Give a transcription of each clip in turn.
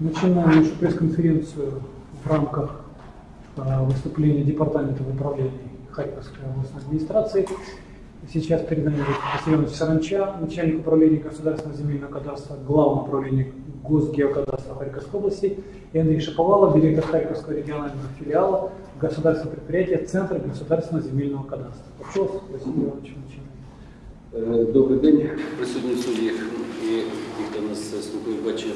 Начинаем нашу пресс-конференцию в рамках а, выступления Департамента в управлении Харьковской областной администрации. Сейчас перед нами Василий Иванович Саранча, начальник управления государственного земельного кадастра, главное управление Госгеокадастра Харьковской области, и Андрей Шаповалов, директор Харьковского регионального филиала государственного предприятия Центр государственного земельного кадастра. Вопрос, Василий Иванович, начинаем. Е, Добрий день, присутні судді і ті, хто нас е, слухає, бачить.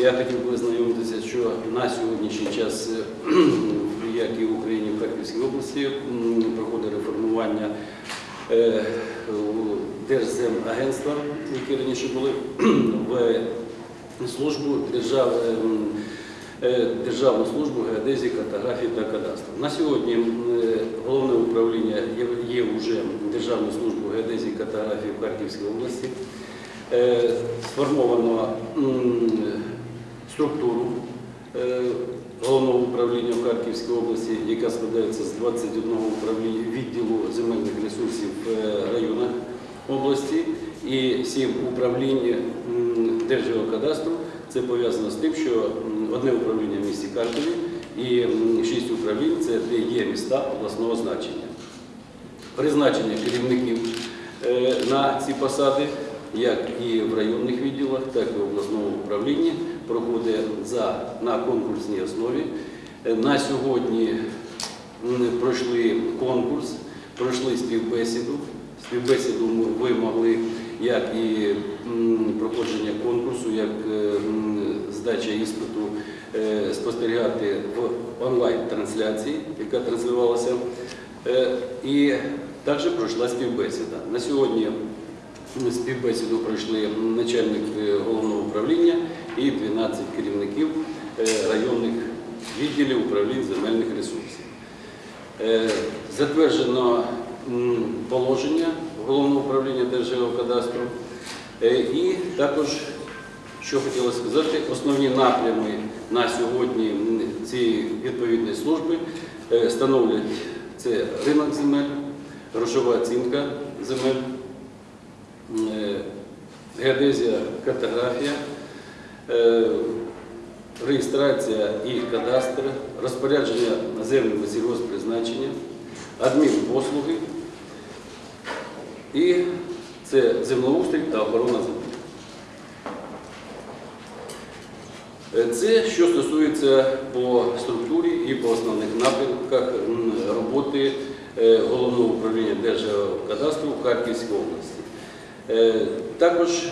Я хотів би ознайомитися, що на сьогоднішній час, е, як і в Україні, в Харківській області, проходить реформування е, Держземагентства, які раніше були в службу держав, е, Державну службу геодезії, картографії та кадастру. На сьогодні головне управління є, вже Державною службою геодезії картографії в Харківській області. Сформовано структуру е, головного управління в Харківській області, яка складається з 21 управління відділу земельних ресурсів е, районах області і 7 управлінь Держгеокадастру. Це пов'язано з тим, що одне управління в місті Харкові і 6 управлінь це де є міста обласного значення. Призначення керівників е, на ці посади, як і в районних відділах, так і в обласному управлінні, проходить за, на конкурсній основі. Е, На сьогодні пройшли конкурс, пройшли співбесіду. Співбесіду ви могли як і проходження конкурсу, як е, здача іспиту е, спостерігати в онлайн-трансляції, яка транслювалася. І також пройшла співбесіда. На сьогодні співбесіду пройшли начальник головного управління і 12 керівників е, районних відділів управлінь земельних ресурсів. Е, Затверджено положення головного управління Держгеокадастру. Е, І також, що хотіла сказати, основні напрями на сьогодні цієї відповідної служби становлять це ринок земель, грошова оцінка земель, геодезія, картографія, реєстрація і кадастр, розпорядження землями сільгоспризначення, адмінпослуги і це землеустрій та охорона землі. Е, Це що стосується по структурі і по основних напрямках роботи е, головного управління Держгеокадастру в Харківській області. Е, Також е,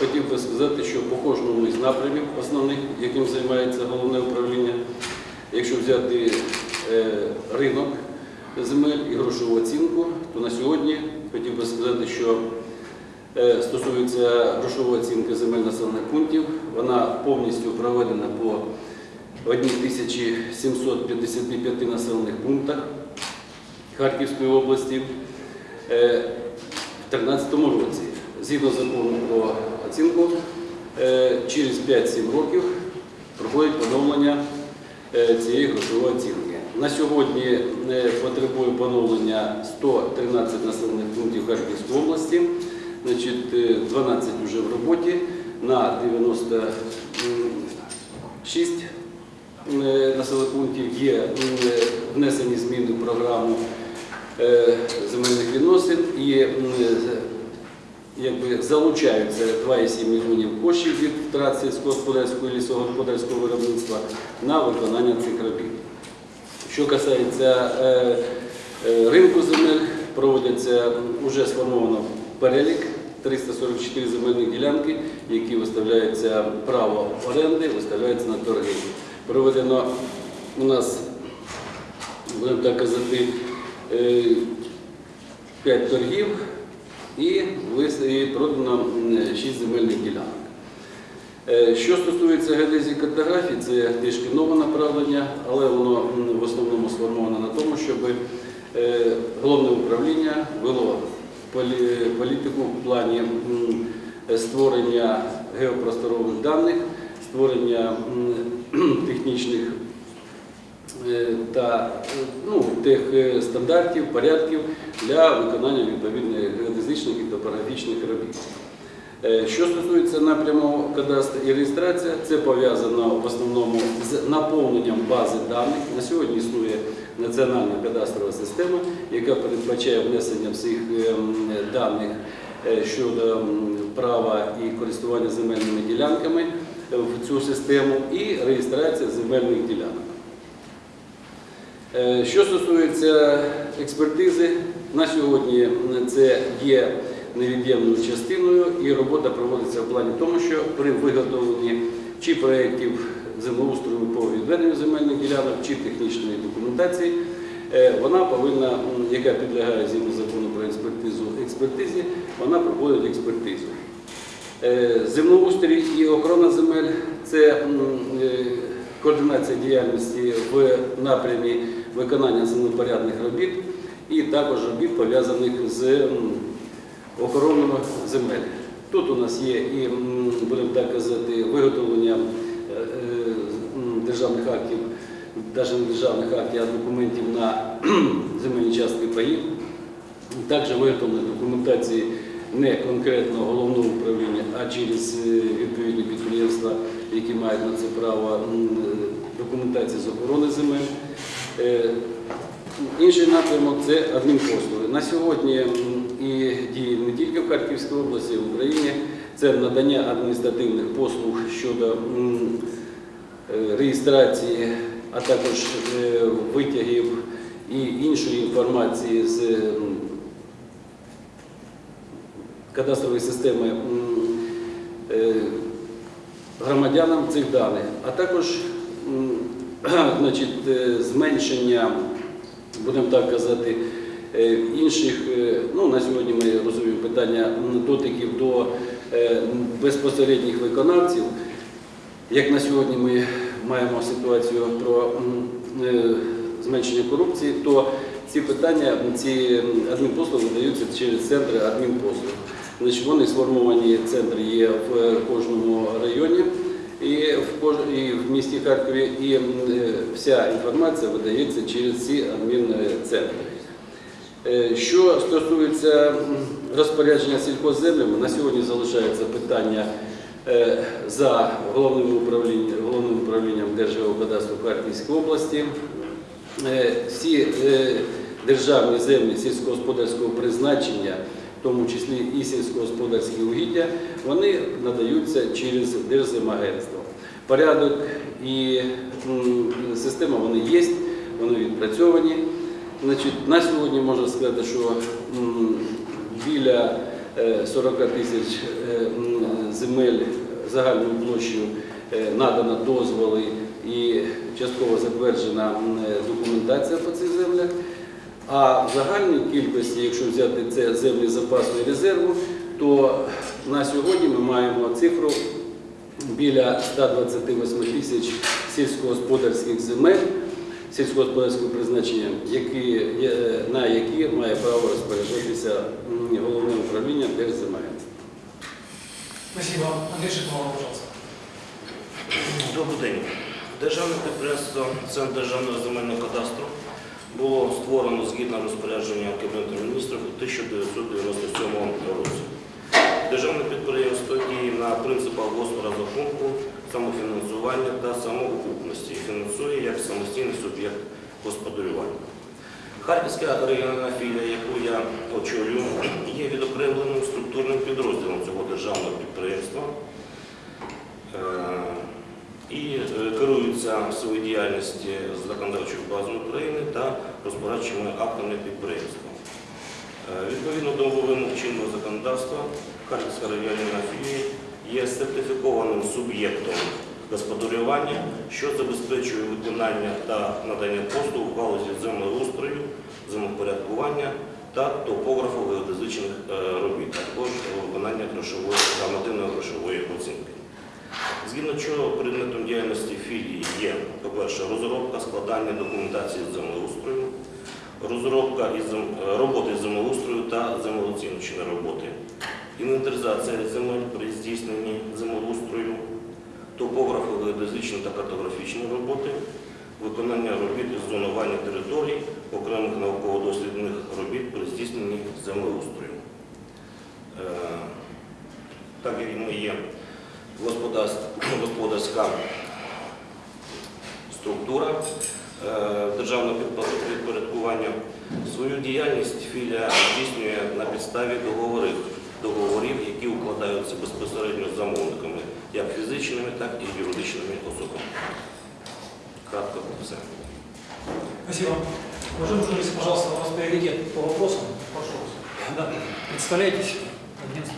хотів би сказати, що по кожному із напрямів основних, яким займається головне управління, якщо взяти е, ринок земель і грошову оцінку, то на сьогодні хотів би сказати, що Е, Стосується грошової оцінки земель населених пунктів, вона повністю проведена по 1755 населених пунктах Харківської області Е, в 2013 році. Згідно закону про оцінку, е, через 5-7 років проходить поновлення е, цієї грошової оцінки. На сьогодні е, потребує поновлення 113 населених пунктів Харківської області. Значить, е, 12 вже в роботі на 96 е, населених пунктів є внесені зміни в програму земельних відносин і якби залучаються 2,7 мільйонів коштів від втрат сільськогосподарського і лісогосподарського виробництва на виконання цих робіт. Що касається е, е, ринку земель, проводяться вже сформовано перелік 344 земельних ділянки, які виставляються право оренди, виставляються на торги. Проведено у нас, будемо так казати, 5 торгів і продано 6 земельних ділянок. Е, Що стосується геодезії картографії, це трішки нове направлення, але воно в основному сформовано на тому, щоб е, головне управління вело політику в плані створення геопросторових даних, створення технічних та е, ну, тих е, стандартів, порядків для виконання відповідних геодезичних і топографічних робіт. Е, Що стосується напряму кадастру і реєстрація, це пов'язано в основному з наповненням бази даних. На сьогодні існує національна кадастрова система, яка передбачає внесення всіх даних е, щодо права і користування земельними ділянками в цю систему і реєстрація земельних ділянок. Е, Що стосується експертизи, на сьогодні це є невід'ємною частиною, і робота проводиться в плані тому, що при виготовленні чи проєктів землеустрою по відведенню земельних ділянок, чи технічної документації, е, вона повинна, яка підлягає згідно закону про експертизу експертизі, вона проходить експертизу. Е, Землеустрій і охорона земель це координація діяльності в напрямі виконання землепорядних робіт і також робіт пов'язаних з охороною земель. Тут у нас є і, будемо так казати, виготовлення е, е, державних актів, навіть не державних актів, а документів на земельні частки паїв. Також виготовлення документації не конкретно головного управління, а через е, відповідні підприємства, які мають на це право документації з охорони земель. Е, Інший напрямок це адмінпослуги. На сьогодні і діє не тільки в Харківській області, в Україні. Це надання адміністративних послуг щодо е, реєстрації, а також е, витягів і іншої інформації з кадастрової системи громадянам цих даних, а також значить, е, зменшення, будемо так казати, е, інших, е, ну на сьогодні ми розуміємо питання дотиків до безпосередніх виконавців. Як на сьогодні ми маємо ситуацію про зменшення корупції, то ці питання, ці адмінпослуги видаються через центри адмінпослуг. Вони сформовані, центри є в кожному районі і в, кож- в місті Харкові, і е, вся інформація видається через ці адмінцентри. Е, Що стосується розпорядження сільхозземлями, на сьогодні залишається питання е, за головним управлінням, головним управлінням Держгеокадастру в Харківській області. Всі державні землі сільськогосподарського призначення, в тому числі і сільськогосподарські угіддя, вони надаються через Держземагентство. Порядок і система вони є, вони відпрацьовані. Значить, на сьогодні можна сказати, що біля е, 40 тисяч е, земель загальною площею е, надано дозволи і частково затверджена е, документація по цих землях. А в загальній кількості, якщо взяти це землі запасу і резерву, то на сьогодні ми маємо цифру біля 128 тисяч сільськогосподарських земель сільськогосподарського призначення, які, на які має право розпоряджатися головне управління Держземагентства. Спасибо. Андрей Шитмова, пожалуйста. Добрий день. Державне підприємство Центр державного земельного кадастру було створено згідно розпорядження Кабінету міністрів у 1997 році. Державне підприємство діє на принципах розрахунку, самофінансування та самоокупності фінансує як самостійний суб'єкт господарювання. Харківська регіональна філія, яку я очолюю, є відокремленим структурним підрозділом цього державного підприємства Е, і е, керуються в своїй діяльності законодавчою базою України та розпорадчими актами підприємства. Е, Відповідно до вимог чинного законодавства, Харківська регіональна філія є сертифікованим суб'єктом господарювання, що забезпечує виконання та надання послуг в галузі землеустрою, землепорядкування та топографу геодезичних е, робіт, а також виконання грошової нормативної грошової оцінки. Згідно чого предметом діяльності філії є, по-перше, розробка складання документації з землеустрою, розробка із зем- роботи з землеустрою та землеоціночні роботи, інвентаризація земель при здійсненні землеустрою, топографо геодезичні та картографічні роботи, виконання робіт із зонування територій, окремих науково-дослідних робіт при здійсненні землеустрою. Е, так як ми є господарська структура е, державного підпо- підпорядкування. Свою діяльність філія здійснює на підставі договорів, договорів, які укладаються безпосередньо з замовниками, як фізичними, так і юридичними особами. Кратко все. Спасибо. Уважаемый журналист, пожалуйста, у вас приоритет по вопросам. Прошу вас. Да. Представляйтесь. Агентство.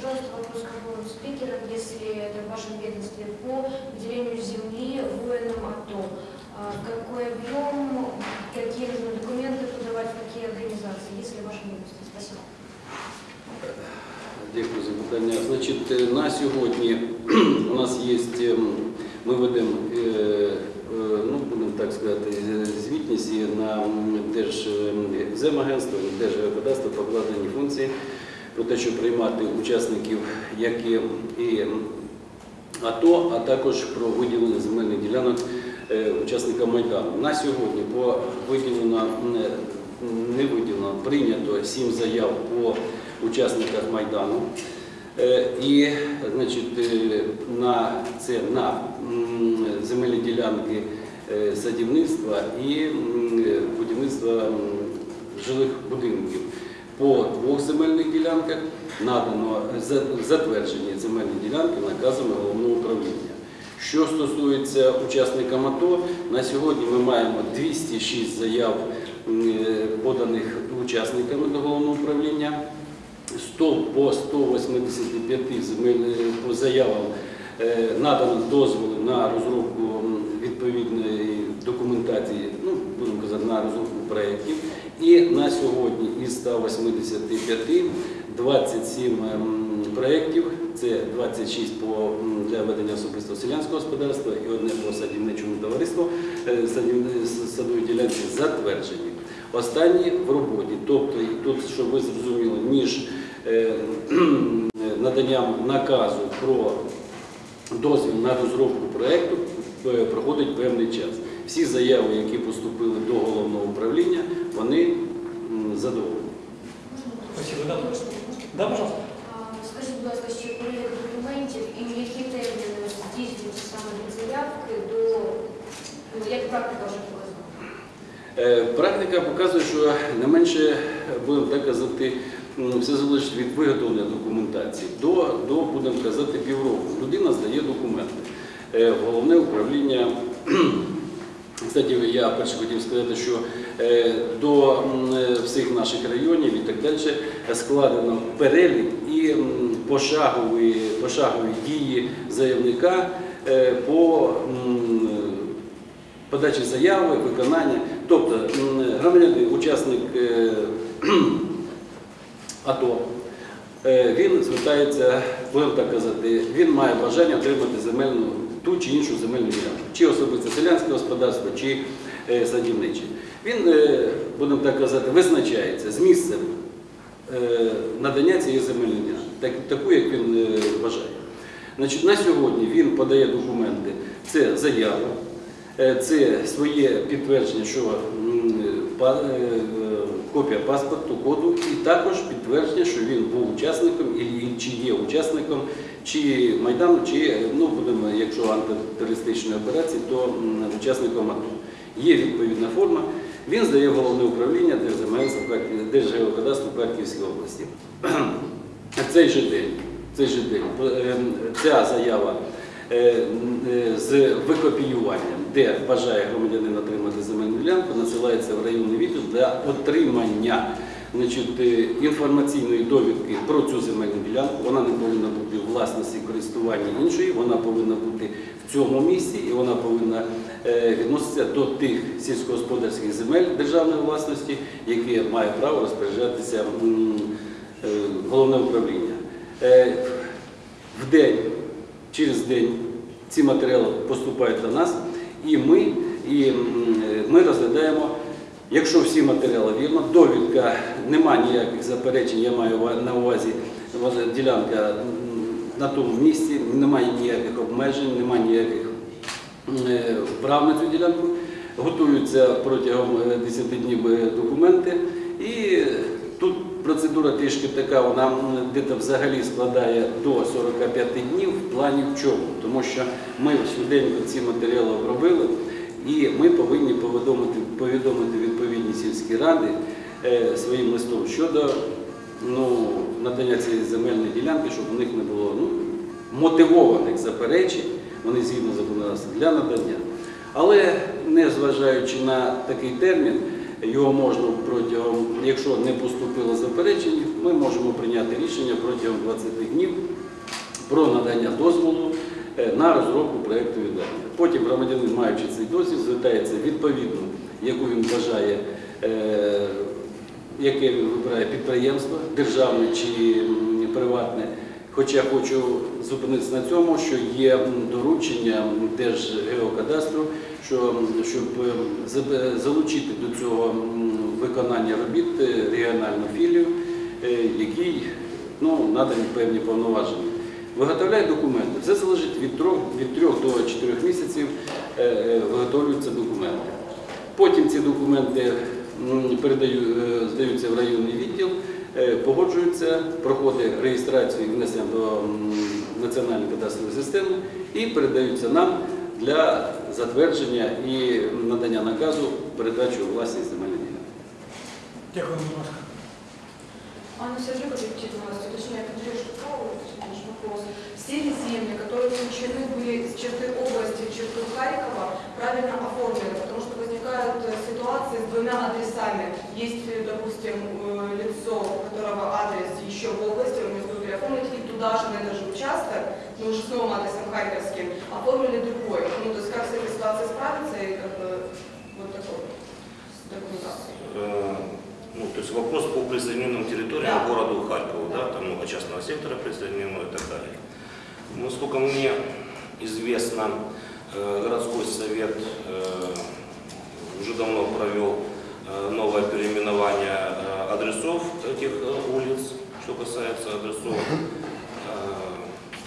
Вести». Скажите, пожалуйста, вопрос к обоим спикерам, если это в вашем ведомстве, по выделению земли воинам АТО. А Какой объем, какие нужно документы подавать, в какие организации, если в вашем ведомстве? Спасибо. Дякую за питання. Значить, е, на сьогодні у нас є, е, ми ведемо, е, е, ну, будемо так сказати, е, звітність і на Держземагентство, Держгеокадастро покладені функції про те, щоб приймати учасників, які і АТО, а також про виділення земельних ділянок е, учасникам Майдану. На сьогодні по виділено, не, не виділено, прийнято сім заяв по учасниках Майдану. Е, І значить, е, на це на земельні ділянки е, садівництва і е, будівництва жилих будинків. По двох земельних ділянках надано затверджені земельні ділянки наказами головного управління. Що стосується учасникам АТО, на сьогодні ми маємо 206 заяв е, поданих учасниками до головного управління. 100 по 185 земель по заявам е, надано дозволи на розробку відповідної документації, ну будемо казати, на розробку проєктів. І на сьогодні із 185 27 ем, проєктів, це 26 по, для ведення особистого селянського господарства і одне по садівничому товариству е, садівни- с- садової ділянки затверджені. Останні в роботі, тобто і тут, щоб ви зрозуміли, між е, наданням наказу про дозвіл на розробку проєкту е, проходить певний час. Всі заяви, які поступили до головного управління, вони задоволені. Спасибо. Да, пожалуйста. Скажіть, будь ласка, ще перелік документів і в які терміни здійснюються саме від заявки до, ну, як практика вже показала? Е, Практика показує, що не менше, будемо так казати, все залежить від виготовлення документації. До, до будемо казати, півроку. Людина здає документи. Е, Головне управління. Кстати, я перше хотів сказати, що е, до е, всіх наших районів і так далі складено перелік і пошагові, пошагові дії заявника е, по подачі заяви, виконання. Тобто громадянин, учасник АТО, він звертається, будемо так казати, він має бажання отримати земельну, ту чи іншу земельну ділянку, чи особисте селянське господарство, чи е, садівниче. Він, е, будемо так казати, визначається з місцем е, надання цієї земельної ділянки, таку, як він вважає. Значить, на сьогодні він подає документи, це заява, це своє підтвердження, що копія паспорту, коду, і також підтвердження, що він був учасником і чи є учасником чи Майдану, чи ну будемо, якщо антитерористичної операції, то учасником АТО. Є відповідна форма. Він здає головне управління Держгеокадастру Харківської області. Цей же день, цей же день е, ця заява е, е, з викопіюванням, де бажає громадянин отримати земельну ділянку, надсилається в районний відділ для отримання значить, е, інформаційної довідки про цю земельну ділянку. Вона не повинна бути в власності користування іншої, вона повинна бути в цьому місці і вона повинна е, відноситися до тих сільськогосподарських земель державної власності, які має право розпоряджатися е, головне управління. В день, через день ці матеріали поступають до нас, і ми, і е, ми розглядаємо, якщо всі матеріали вірно, довідка, нема ніяких заперечень, я маю на увазі ділянка на тому місці, немає ніяких обмежень, немає ніяких е, прав на цю ділянку, готуються протягом е, 10 днів е, документи. І процедура трішки така, вона де-то взагалі складає до 45 днів в плані в чому. Тому що ми швиденько ці матеріали обробили, і ми повинні повідомити, повідомити відповідні сільські ради е, своїм листом щодо ну, надання цієї земельної ділянки, щоб у них не було ну, мотивованих заперечень, вони згідно законодавства для надання. Але не зважаючи на такий термін, його можна протягом, якщо не поступило заперечень, ми можемо прийняти рішення протягом 20 днів про надання дозволу е, на розробку проєкту відведення. Потім громадянин, маючи цей дозвіл, звертається відповідно, яку він бажає, е, яке він вибирає підприємство, державне чи приватне. Хоча хочу зупинитися на цьому, що є доручення Держгеокадастру, що, щоб е, залучити до цього виконання робіт е, регіональну філію, е, який ну, надані певні повноваження. Виготовляють документи. Все залежить від 3, від 3 до 4 місяців виготовлюються документи. Потім ці документи м, передаю, е, здаються в районний відділ, погоджуються, проходить реєстрацію і внесення до національної кадастрової системи і передаються нам для затвердження і надання наказу передачу у власність земельних ділянок. Дякую, будь ласка. Анна Сергеевна, власти, точнее, поддержку права, наш вопрос. Все ли земли, которые включены были из черты области в черту Харькова, правильно оформлены? Потому что возникают э, ситуации с двумя адресами. Есть, э, допустим, э, лицо, у которого адрес еще в области, он не успел оформить, и туда же, на этот же участок, но уже с новым адресом харьковским, оформили другой. Ну, то есть как с этой ситуацией справиться и как бы вот такой документацией. Э, Ну, то есть вопрос по присоединенным территориям Да. городу Харькову, да, там много частного сектора присоединено и так далее. Ну, Насколько мне известно, э, городской совет э, уже давно провел новое переименование адресов этих улиц, что касается адресов.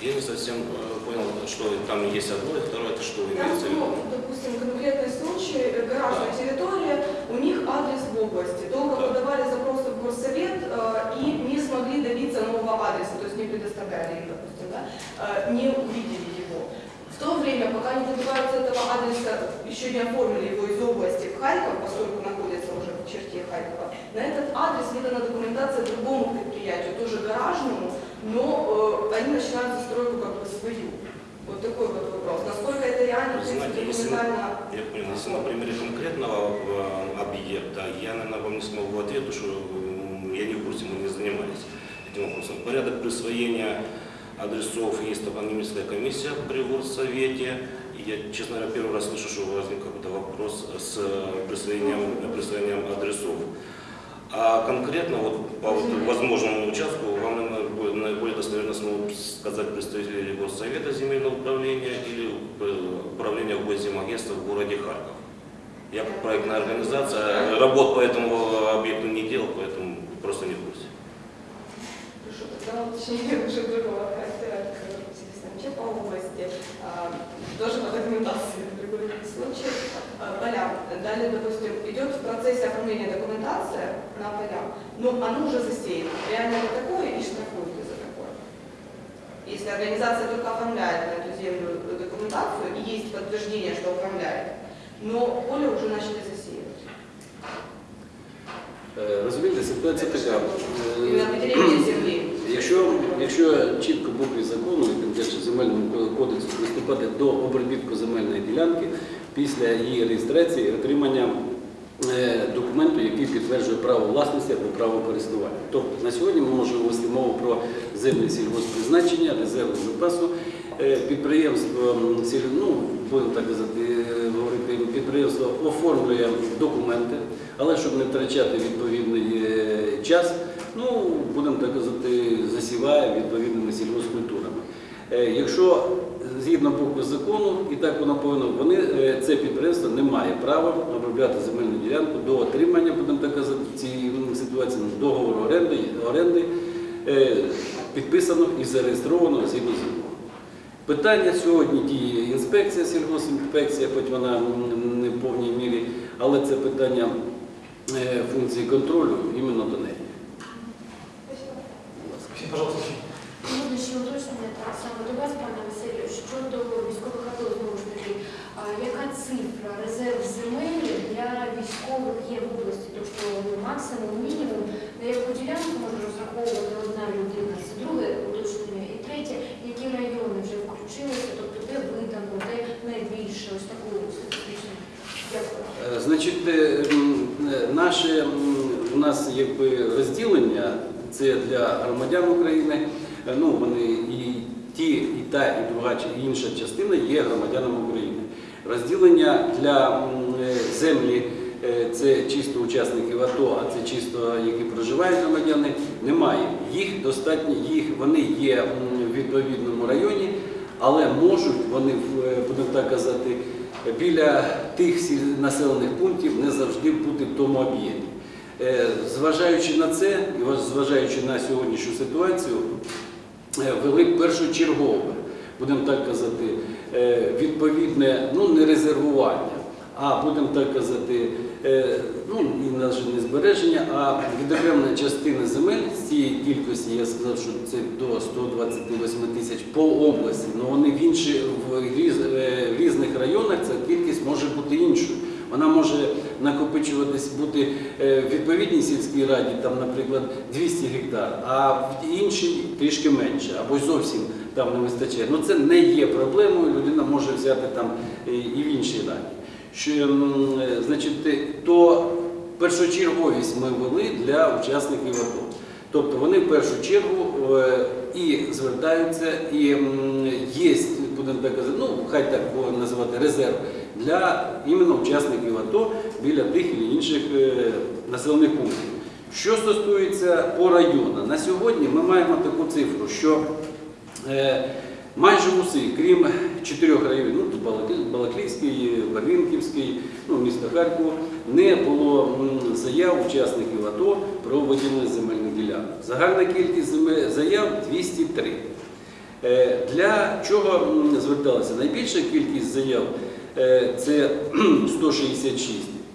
Я не совсем э, понял, что там есть одно и второе, это что имеется в виду. ну, допустим, конкретный случай, э, гаражная Да. территория, у них адрес в области. Долго Да. подавали запросы в горсовет э, и не смогли добиться нового адреса, то есть не предоставляли им, допустим, да, не увидели его. В то время, пока не добиваются этого адреса, еще не оформили его из области в Харьков, поскольку находится уже в черте Харькова, на этот адрес выдана документация другому предприятию, тоже гаражному, но э, они начинают застройку как бы свою. Вот такой вот вопрос. Насколько это реально, в принципе, документально Я понял, если на примере конкретного э, объекта, я, наверное, вам не смогу ответить, потому что я не в курсе, мы не занимались этим вопросом. Порядок присвоения адресов есть топонимическая комиссия при горсовете. Я, честно говоря, первый раз слышу, что возник какой-то вопрос с э, присвоением, присвоением адресов. А конкретно вот по вот возможному участку вам наверное, наиболее достоверно смогут сказать представители или Госсовета земельного управления или э, управления госземагентства в городе Харьков. Я проектная организация работ по этому объекту не делал, поэтому просто не в курсе. Хорошо, тогда уточнение уже другого характера, по области, а, тоже по документации, другой случай, а, поля. Далее, допустим, идет в процессе оформления документация на полях, но оно уже засеяно. Реально это такое и штрафуют за такое. Если организация только оформляет на эту землю документацию и есть подтверждение, что оформляет, но поле уже начали засеивать. Е, Розумієте, ситуація Это така. что? Е, Именно определение земли. Якщо, якщо чітко букві закону, і тим більше земельному кодексу приступати до обробітку земельної ділянки після її реєстрації отримання е, документу, який підтверджує право власності або право користування. Тобто на сьогодні ми можемо вести мову про землі сільгоспризначення, резерву запасу. Е, Підприємство, ну, будемо так казати, е, говорити, підприємство оформлює документи, але щоб не втрачати відповідний час, ну, будемо так казати, засіває відповідними сільгоспкультурами. Якщо згідно букви закону, і так воно повинно, вони, е, це підприємство не має права обробляти земельну ділянку до отримання, будемо так казати, цієї ситуації ну, договору оренди, оренди е, підписано і зареєстровано згідно закону. Питання сьогодні діє інспекція, сільгоспінспекція, хоч вона не в повній мірі, але це питання е, функції контролю іменно до неї. Пожалуйста. Будущее уточнення так само до вас, пане щодо військових АТО, знову ж таки, яка цифра резерв земель для військових є в області? Тобто максимум, мінімум, на яку ділянку може розраховувати одна людина, це друге уточнення і третє, які райони вже включилися, тобто де видано, де найбільше ось такого статистичну. Е, значить, е, е, наше у нас якби розділення це для громадян України. Ну вони і ті та, і друга, і інша частина є громадянами України. Розділення для е, землі е, це чисто учасників АТО, а це чисто які проживають громадяни. Немає. Їх достатньо, їх вони є в відповідному районі, але можуть вони е, будемо так казати біля тих населених пунктів не завжди бути в тому об'єкті. Зважаючи на це, зважаючи на сьогоднішню ситуацію, е, вели першочергове, будемо так казати, е, відповідне, ну не резервування, а будемо так казати, е, ну і навіть не збереження, а відокремлення частини земель з цієї кількості, я сказав, що це до 128 тисяч по області, але вони в інші в різ- е, в різних районах ця кількість може бути іншою. Вона може накопичуватись бути в відповідній сільській раді, там, наприклад, 200 гектар, а в іншій трішки менше, або зовсім там не вистачає. Ну це не є проблемою, людина може взяти там і в іншій раді. Що, е, значить, то першочерговість ми ввели для учасників АТО. Тобто вони в першу чергу е, і звертаються, і є, будемо так казати, ну хай так називати резерв для іменно учасників АТО біля тих і інших е, населених пунктів. Що стосується по районах, на сьогодні ми маємо таку цифру, що е, майже усі, крім чотирьох районів, ну тут Балаклі- Балаклійський, Барвінківський, ну, місто Харків, не було заяв учасників АТО про виділення земельних ділянок. Загальна кількість заяв 203. Е, Для чого м, зверталися? Найбільша кількість заяв е, це 166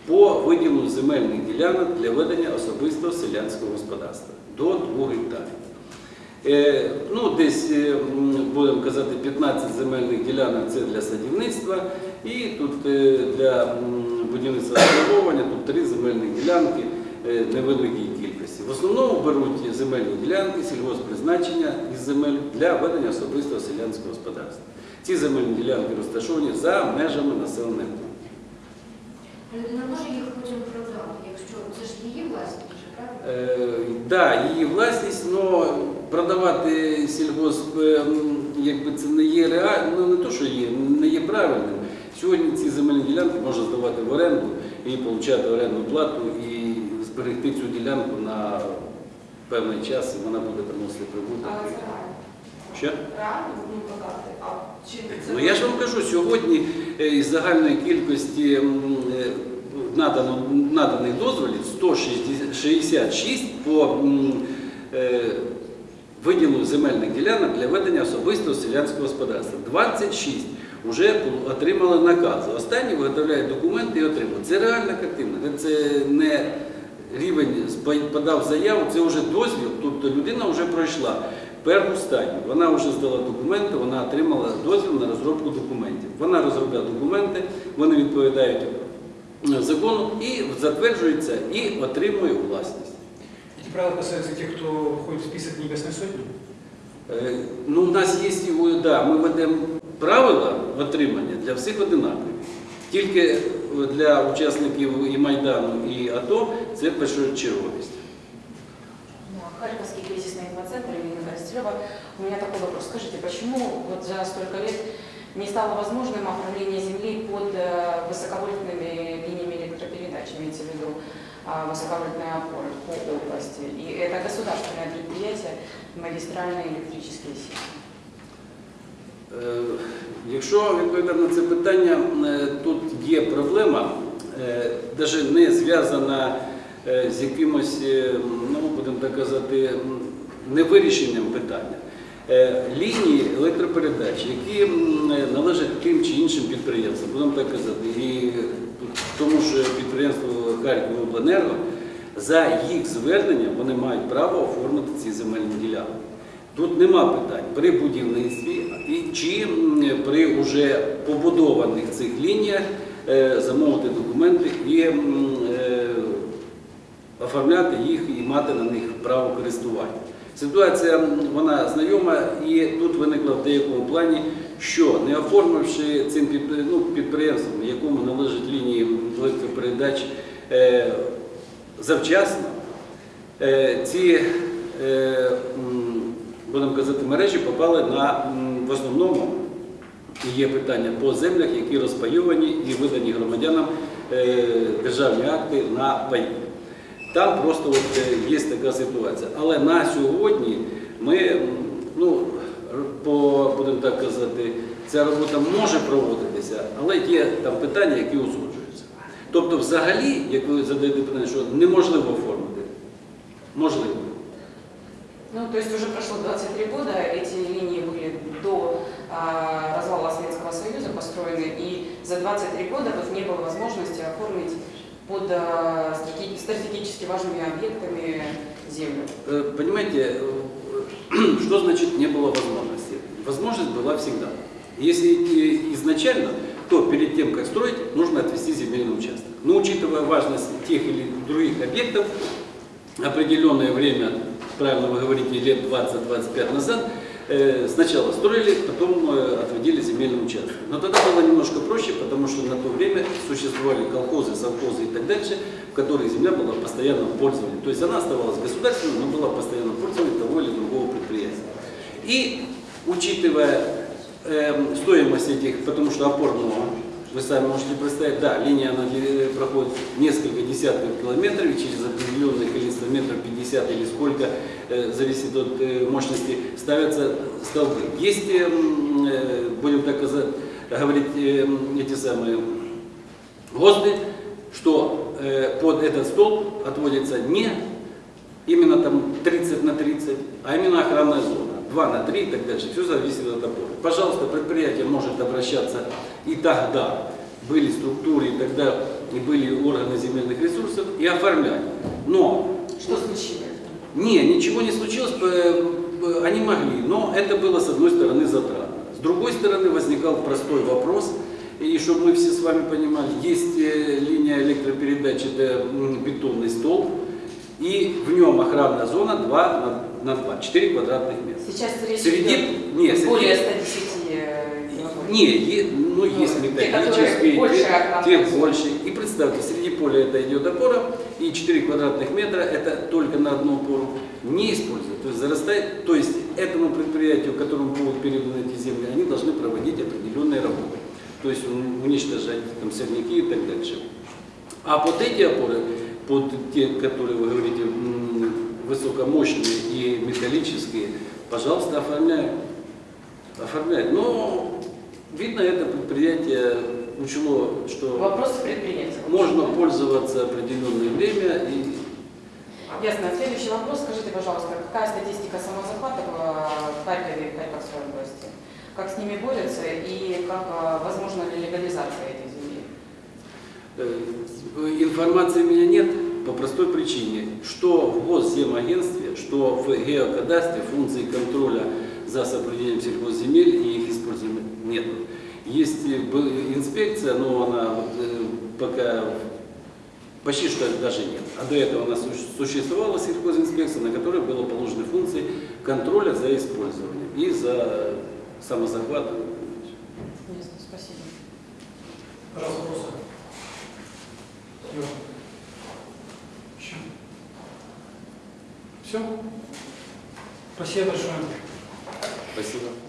по виділенню земельних ділянок для ведення особистого селянського господарства до 2 гектарів. Е, Ну, десь, е, будемо казати, 15 земельних ділянок це для садівництва, і тут е, для будівництва обслуговування тут три земельні ділянки е, невеликій кількості. В основному беруть земельні ділянки сільгосппризначення із земель для ведення особистого селянського господарства. Ці земельні ділянки розташовані за межами населених пунктів. Людина може їх потім продати, якщо це ж її власність, правильно? Так, да, її власність, але продавати сільгосп, е, якби це не є реально, ну не то, що є, не є правильним. Сьогодні ці земельні ділянки можна здавати в оренду і отримати орендну плату і зберегти цю ділянку на певний час, і вона буде приносити прибуток. Що? Реально ну. А чи це Ну я ж вам кажу, сьогодні е, із загальної кількості е, надано, наданих дозволів 166 по е, виділу земельних ділянок для ведення особистого селянського господарства. 26 вже отримали накази. Останні виготовляють документи і отримали. Це реальна картина. Це не рівень подав заяву, це вже дозвіл, тобто людина вже пройшла першу стадію. Вона вже здала документи, вона отримала дозвіл на розробку документів. Вона розробляє документи, вони відповідають е, закону і затверджується і отримує власність. Эти правила касаются тех, кто входит в список Небесной Сотни? Е, Ну, у нас є і, да, ми ведемо правила отримання для всіх одинакові. Тільки е, для учасників і Майдану, і АТО це першочерговість. Да, Харьковский кризисный инфоцентр имени Коростелева. У меня такой вопрос. Скажите, почему вот за столько лет не стало возможным оформление земли под э, высоковольтными линиями электропередач, имеется в виду а, высоковольтные опоры по области? И это государственное предприятие, магистральные электрические сети. Е, Якщо відповідати на це питання, е, тут є проблема, навіть не зв'язана е, з якимось, е, ну будемо так казати, м, невирішенням питання. Е, Лінії електропередач, які належать тим чи іншим підприємствам, будемо так казати, і тому що підприємство Харківобленерго, за їх зверненням вони мають право оформити ці земельні ділянки. Тут нема питань при будівництві і чи при уже побудованих цих лініях е, замовити документи і е, оформляти їх і мати на них право користування. Ситуація вона знайома і тут виникла в деякому плані, що не оформивши цим ну, підприємством, якому належать лінії електропередач е, завчасно, е, ці е, будемо казати, мережі попали на в основному є питання по землях, які розпайовані і видані громадянам державні акти на паї. Там просто от е, є така ситуація. Але на сьогодні ми, м, ну, р- по, будемо так казати, ця робота може проводитися, але є там питання, які узгоджуються. Тобто, взагалі, як ви задаєте питання, що неможливо оформити, можливо. Ну, то есть уже прошло 23 года, эти линии были до а, развала Советского Союза построены, и за 23 года вот не было возможности оформить Под стратеги- стратегически важными объектами землю. Э, Понимаете, э, что значит не было возможности? Возможность была всегда. Если э, изначально, то перед тем, как строить, нужно отвести земельный участок. Но учитывая важность тех или других объектов, определенное время, правильно вы говорите, лет 20-25 назад, э, сначала строили, потом э, отводили земельный участок. Но тогда было немножко проще, потому что на то время существовали колхозы, совхозы и так дальше, в которых земля была в постоянном пользовании. То есть она оставалась государственной, но была в постоянном пользовании того или другого предприятия. И учитывая эм, стоимость этих, потому что опорного, вы сами можете представить, да, линия она проходит несколько десятков километров, и через определенное количество метров 50 или сколько, э, зависит от э, мощности, ставятся столбы. Есть, э, будем так говорить, эти самые ГОСТы, что под этот столб отводится не именно там 30 на 30, а именно охранная зона. 2 на 3 и так дальше. Все зависит от опоры. Пожалуйста, предприятие может обращаться и тогда были структуры, и тогда и были органы земельных ресурсов и оформлять. Но Что случилось? не, ничего не случилось, они могли, но это было с одной стороны затратно. С другой стороны возникал простой вопрос, и чтобы мы все с вами понимали, есть э, линия электропередач, это бетонный столб, и в нем охранная зона 2 на, на 2, 4 квадратных метра. Сейчас речь Среди, идет не, среди, более 110 э, не, ну есть те, металлические, больше те, те больше. И представьте, среди поля это идет опора, и 4 квадратных метра это только на одну опору не используют. То есть зарастает, то есть этому предприятию, которому будут переданы эти земли, они должны проводить определенные работы. То есть ун- уничтожать там сорняки и так дальше. А под эти опоры, под те, которые вы говорите, высокомощные и металлические, пожалуйста, оформляем. Оформляем. Но, видно, это предприятие учло, что можно пользоваться определенное время и Ясно. Следующий вопрос. Скажите, пожалуйста, какая статистика самозахватов э, в Харькове и Харьковской области? Как с ними борются и как э, возможна ли легализация этих земель? Э, Информации у меня нет по простой причине, что в Госземагентстве, что в геокадастре функции контроля за соблюдением сельхозземель и их использованием нет. Есть э, инспекция, но она э, пока почти что даже нет. А до этого у нас суще- существовала сельхозинспекция, на которой было положены функции контроля за использованием и за самозахватом. Ясно. Спасибо. Вопросы. Все. Все? Спасибо большое. Спасибо.